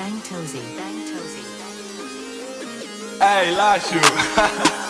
Bang Tozy. Bang Tozy. Hey, Lashu.